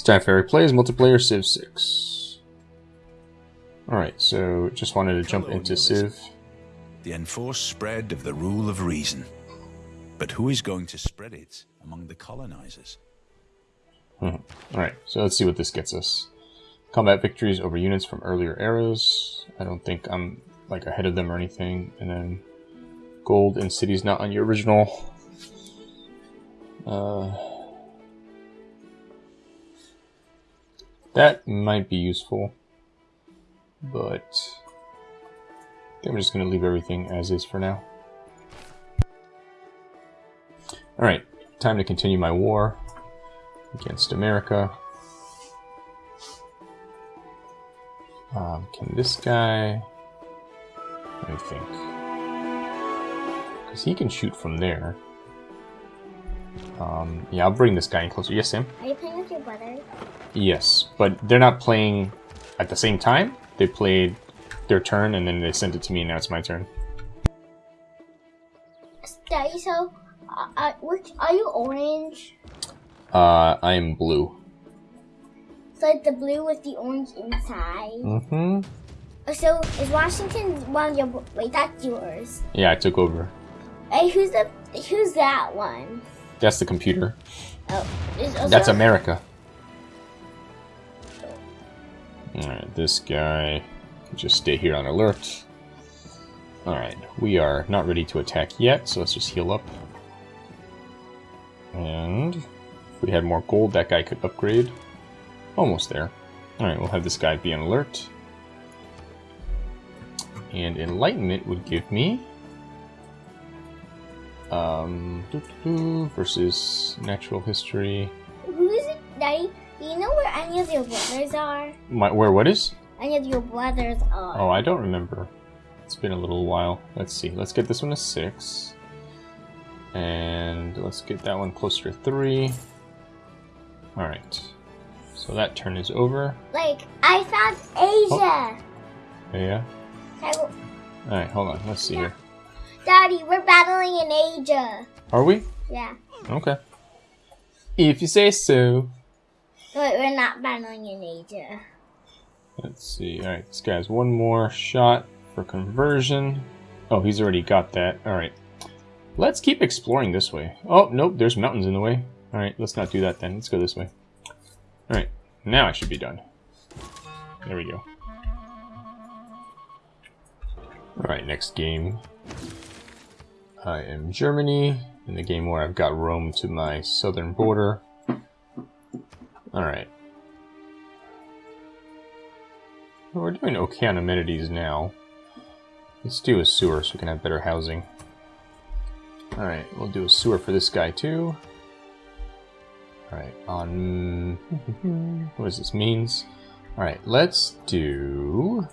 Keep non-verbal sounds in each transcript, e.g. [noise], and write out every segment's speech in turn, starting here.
Stan Fairy plays multiplayer Civ 6. Alright, so just wanted to jump into Civ. The enforced spread of the rule of reason. But who is going to spread it among the colonizers? Hmm. Alright, so let's see what this gets us. Combat victories over units from earlier eras. I don't think I'm like ahead of them or anything. And then gold in cities not on your original. Uh, that might be useful, but I think I'm just going to leave everything as is for now. Alright, time to continue my war against America. Um, can this guy... Let me think. Because he can shoot from there. Um, yeah, I'll bring this guy in closer. Yes, Sam? Are you playing with your brother? Yes, but they're not playing at the same time. They played their turn, and then they sent it to me, and now it's my turn. Daddy, so uh, uh, which, are you orange? Uh, I am blue. So like the blue with the orange inside. Mm-hmm. So is Washington one of your? Wait, that's yours. Yeah, I took over. Hey, who's the? Who's that one? That's the computer. Oh, oh That's America. Alright, this guy can just stay here on alert. Alright, we are not ready to attack yet, so let's just heal up. And if we had more gold, that guy could upgrade. Almost there. Alright, we'll have this guy be on alert. And Enlightenment would give me... Um, doo -doo -doo, versus Natural History. Who is it, Daddy? Do you know where any of your brothers are? My, where what is? Any of your brothers are? Oh, I don't remember. It's been a little while. Let's see. Let's get this one to six. And let's get that one closer to three. Alright. So that turn is over. Like I found Asia. Yeah. Alright, hold on. Let's see here. Daddy, we're battling in Asia. Are we? Yeah, Okay. If you say so. but we're not battling in Asia. Let's see. Alright, this guy's one more shot for conversion. Oh, he's already got that. Alright. Let's keep exploring this way. Oh, nope, there's mountains in the way. Alright, let's not do that then. Let's go this way. Alright, now I should be done. There we go. Alright, next game. I am Germany, in the game where I've got Rome to my southern border. Alright. We're doing okay on amenities now. Let's do a sewer so we can have better housing. Alright, we'll do a sewer for this guy too. Alright, on... [laughs] what does this means? Alright, let's do...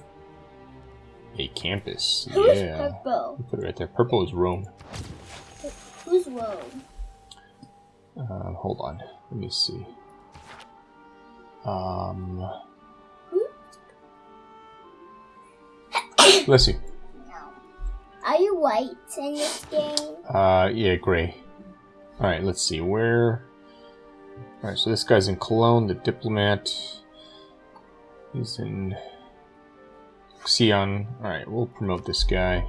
A campus. Who's yeah. purple? Put it right there. Purple is Rome. Who's Rome? Um, hold on. Let me see. Um... Bless [coughs] you. Are you white in this game? Uh, yeah, gray. Alright, let's see, where... Alright, so this guy's in Cologne, the diplomat. He's in... Xi'an. Alright, we'll promote this guy.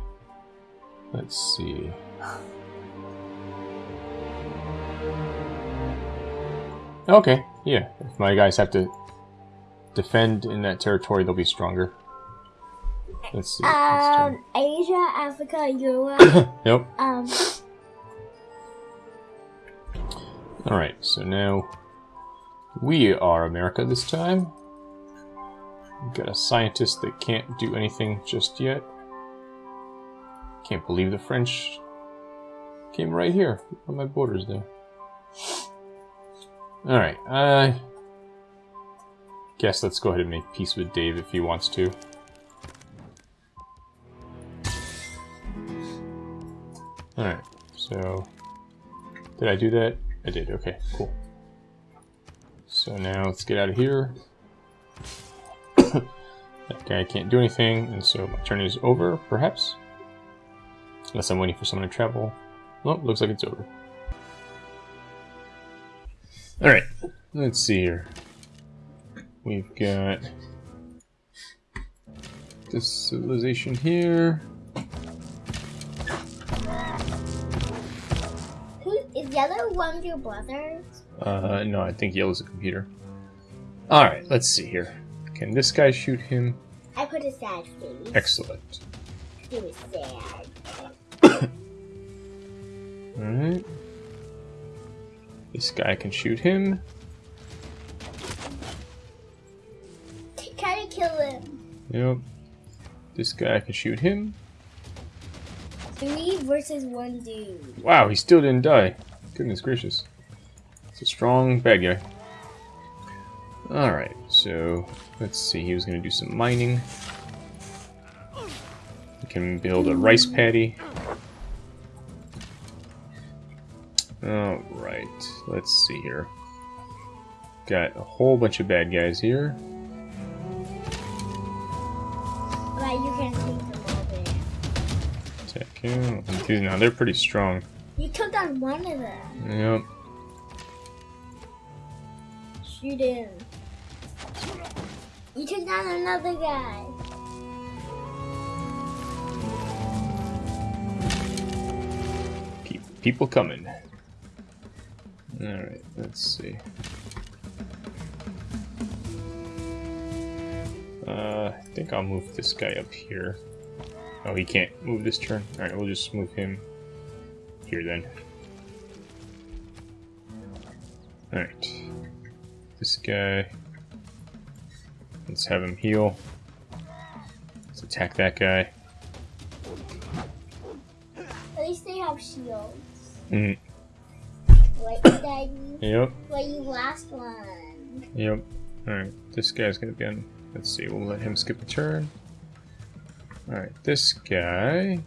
Let's see. Okay, yeah. If my guys have to defend in that territory, they'll be stronger. Let's see. Um, Asia, Africa, Europe. [coughs] Yep. um, Alright, so now we are America this time. We've got a scientist that can't do anything just yet. Can't believe the French came right here on my borders there. Alright, I guess let's go ahead and make peace with Dave if he wants to. Alright, so did I do that? I did, okay, cool. So now let's get out of here. [laughs] that guy can't do anything, and so my turn is over, perhaps? Unless I'm waiting for someone to travel. Well, looks like it's over. Alright, let's see here. we've got this civilization here. Who is yellow one of your brothers? Uh, no, I think yellow's a computer. Alright, let's see here. Can this guy shoot him? I put a sad face. Excellent. He was sad. [coughs] Alright. This guy can shoot him. Try to kill him. Yep. This guy can shoot him. Three versus one dude. Wow, he still didn't die. Goodness gracious. It's a strong bad guy. Alright, so let's see. He was going to do some mining. We can build a rice paddy. Alright, let's see here. Got a whole bunch of bad guys here. But you can take them all there. Attack him. Dude, now they're pretty strong. You took down one of them. Yep. Shoot him. You took down another guy. Keep people coming. Alright, let's see. Uh, I think I'll move this guy up here. Oh, he can't move this turn? Alright, we'll just move him here then. Alright. This guy. Let's have him heal. Let's attack that guy. At least they have shields. Mm, Like Daddy. yep. Like you last one. Yep. Alright, this guy's gonna be on. Let's see, we'll let him skip a turn. Alright, this guy.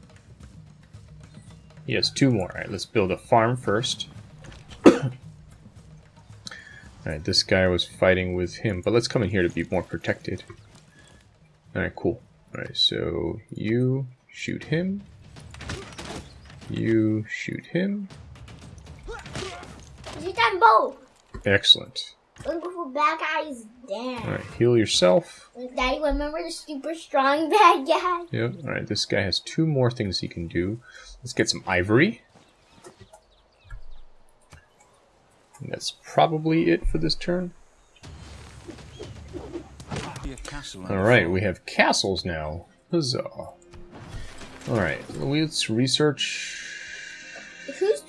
He has two more. Alright, let's build a farm first. [coughs] Alright, this guy was fighting with him, but let's come in here to be more protected. Alright, cool. Alright, so you shoot him. You shoot him. Took down both. Excellent. Look for bad guys down. Alright, heal yourself. Daddy, remember the super strong [laughs] bad guy? Yep. All right. This guy has two more things he can do. Let's get some ivory. And that's probably it for this turn. Be a castle and All a right. fort. We have castles now. Huzzah! All right. Let's research. Who's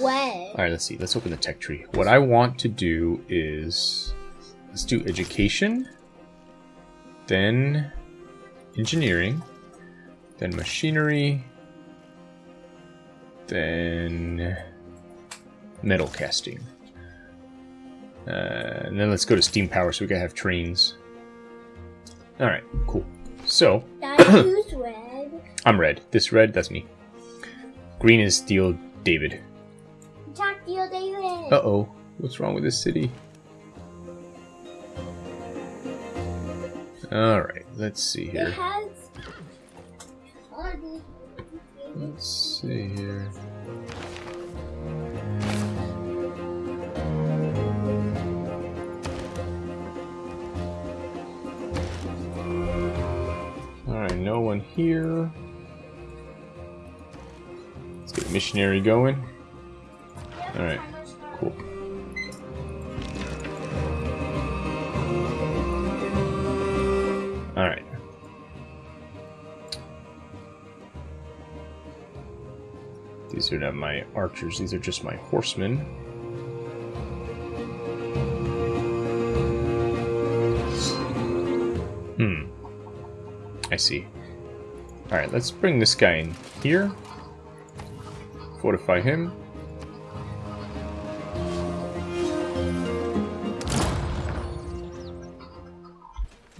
when? All right. Let's see. Let's open the tech tree. What I want to do is let's do education, then engineering, then machinery, then metal casting. Uh, and then let's go to steam power so we can have trains. Alright, cool. So, who's [coughs] red? I'm red. This red, that's me. Green is Steel David. Jack Deal David. Uh oh. What's wrong with this city? Alright, let's see It here. has. Let's see here. No one here. Let's get missionary going. Alright, cool. Alright. These are not my archers, these are just my horsemen. Hmm. I see. Alright, let's bring this guy in here. Fortify him.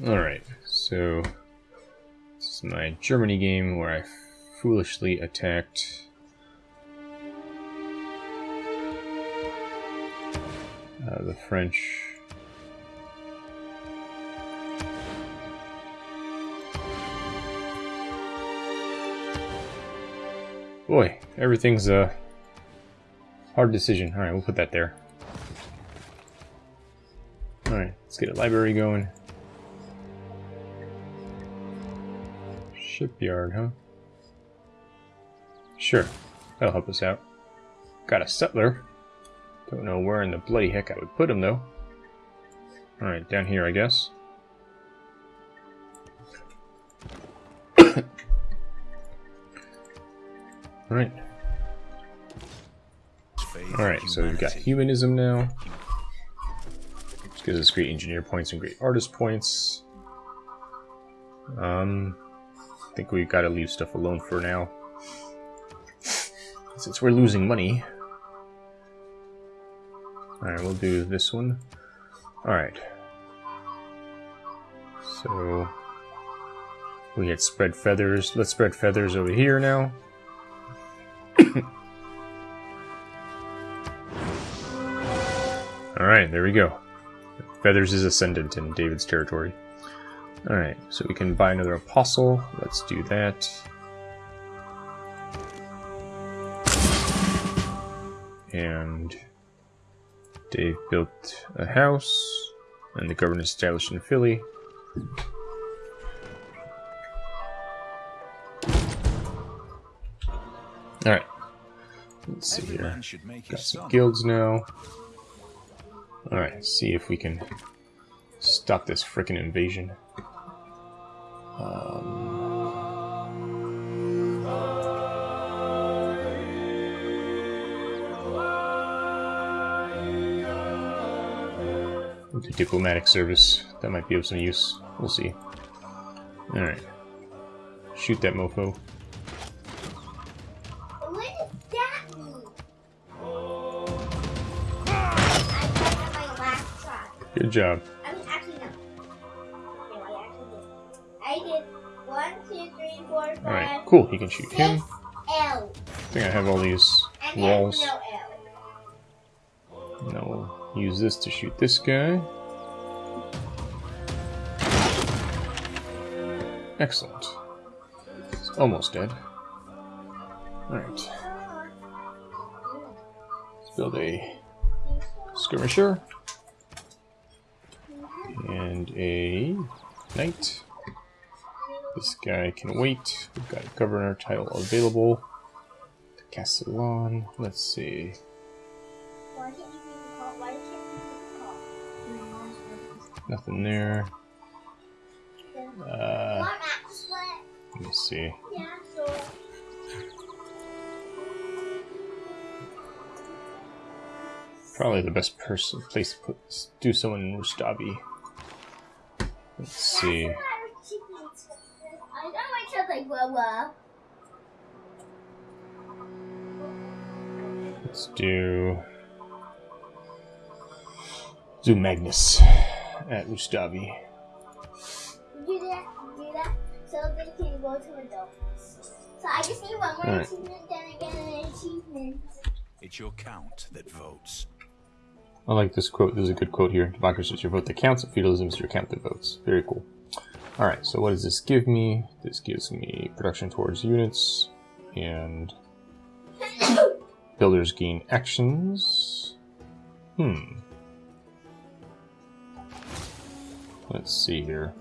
Alright, so this is my Germany game where I foolishly attacked uh, the French. Boy, everything's a hard decision. Alright, we'll put that there. Alright, let's get a library going. Shipyard, huh? Sure, that'll help us out. Got a settler. Don't know where in the bloody heck I would put him, though. Alright, down here, I guess. Alright. Alright, so we've got humanism now. Which gives us great engineer points and great artist points. Um, I think we've gotta leave stuff alone for now. Since we're losing money. Alright, we'll do this one. Alright. So... We had spread feathers. Let's spread feathers over here now. [coughs] Alright, there we go. Feathers is ascendant in David's territory. Alright, so we can buy another apostle. Let's do that. And Dave built a house, and the government established in Philly. Alright. Let's see here. man should make Got some guilds now. Alright, see if we can stop this frickin' invasion. Um, we'll diplomatic service. That might be of some use. We'll see. Alright. Shoot that mofo. Job. I mean, actually, no. I actually did. I did one, two, three, four, five, Alright, cool. He can shoot him. six L. I think I have all these And walls. no L. Now we'll use this to shoot this guy. Excellent. It's almost dead. Alright. Let's build a skirmisher. And a knight. This guy can wait. We've got a governor title available. Castellan. Let's see. Why can't you be called? Why can't you be called? Nothing there. Uh, One axe split. let me see. Probably the best person place to put do someone in Rustavi. Let's see. I was thinking. I got my child like grow up. Let's do do Magnus at Rustavi. Do that, do that, so they can go to adults. So I just need one more Alright. achievement, then I get an achievement. It's your count that votes. I like this quote. This is a good quote here. Democracy is your vote that counts. Feudalism is your count that votes. Very cool. All right. So what does this give me? This gives me production towards units and builders gain actions. Hmm. Let's see here.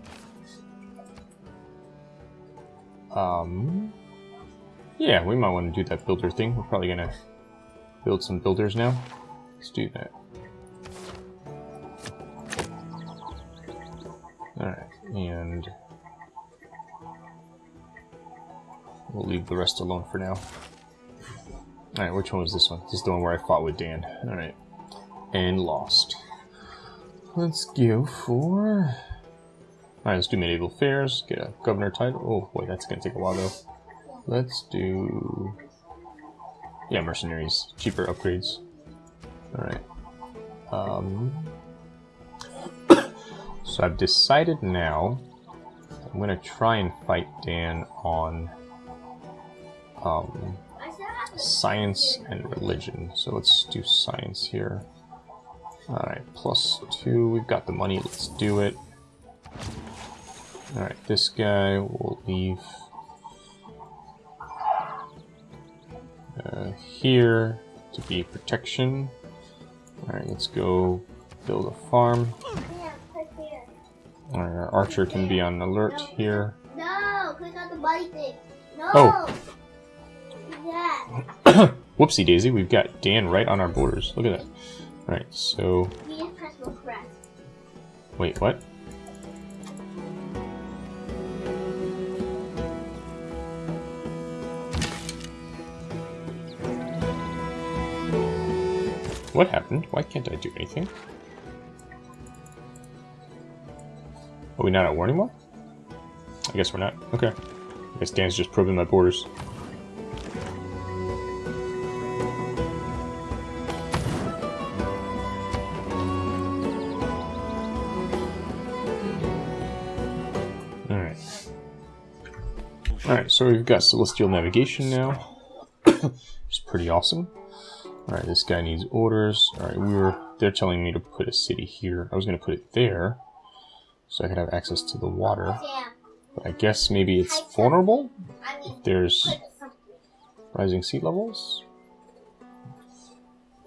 Um. Yeah, we might want to do that builder thing. We're probably gonna build some builders now. Let's do that. And we'll leave the rest alone for now. Alright, which one was this one? This is the one where I fought with Dan. Alright. And lost. Let's go for... Alright, let's do medieval fairs, get a governor title. Oh, wait, that's gonna take a while though. Let's do... Yeah, mercenaries. Cheaper upgrades. Alright. Um... So I've decided now I'm gonna try and fight Dan on um, science and religion. So let's do science here. Alright, plus two. We've got the money. Let's do it. Alright, this guy will leave uh, here to be protection. Alright, let's go build a farm. Our uh, archer can be on alert here. No, click on the buddy thing. No. Oh. Yeah. [coughs] Whoopsie daisy, we've got Dan right on our borders. Look at that. Alright, so... We press refresh. Wait, what? What happened? Why can't I do anything? Are we not at war anymore? I guess we're not. Okay. I guess Dan's just probing my borders. Alright. Alright, so we've got Celestial Navigation now. [coughs] it's pretty awesome. Alright, this guy needs orders. Alright, we were they're telling me to put a city here. I was gonna put it there. So I could have access to the water. But I guess maybe it's vulnerable? I mean, There's rising sea levels?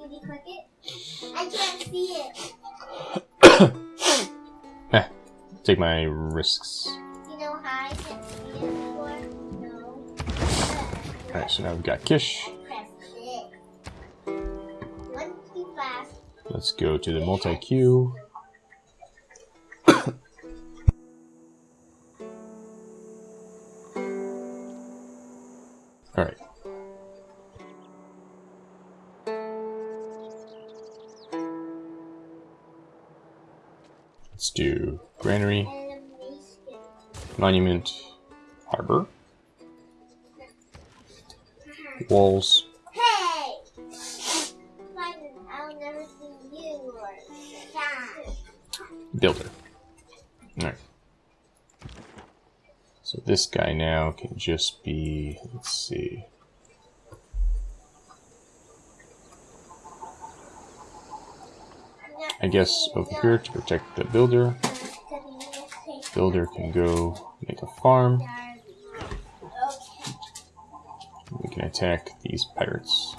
Did you click it? I can't see it. [coughs] Eh, take my risks. You know how I can't see it before? No. Alright, so now we've got Kish. Press it. One too fast. Let's go to the multi-queue. Alright. Let's do Granary, Monument, Harbor, Walls, Hey! Simon, I'll never see you or yeah. Builder. This guy now can just be, let's see. I guess over here to protect the builder. Builder can go make a farm. We can attack these pirates.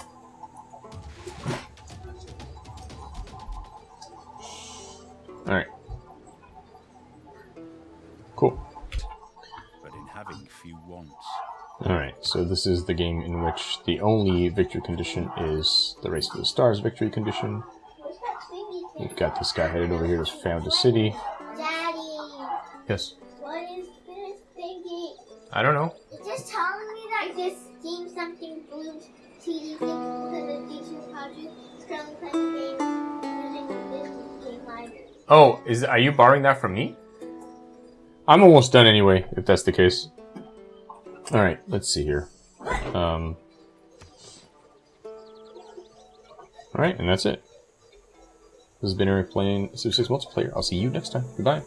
This is the game in which the only victory condition is the Race to the Stars victory condition. We've got this guy headed over here to found a city. Daddy, Yes. what is this thingy? I don't know. It's just telling me that this game something blue TD thing because of D2 Project is currently playing using this game library. Oh, is are you borrowing that from me? I'm almost done anyway, if that's the case. Alright, let's see here. Um Alright, and that's it. This has been Eric playing Civ 6 multiplayer. I'll see you next time. Goodbye.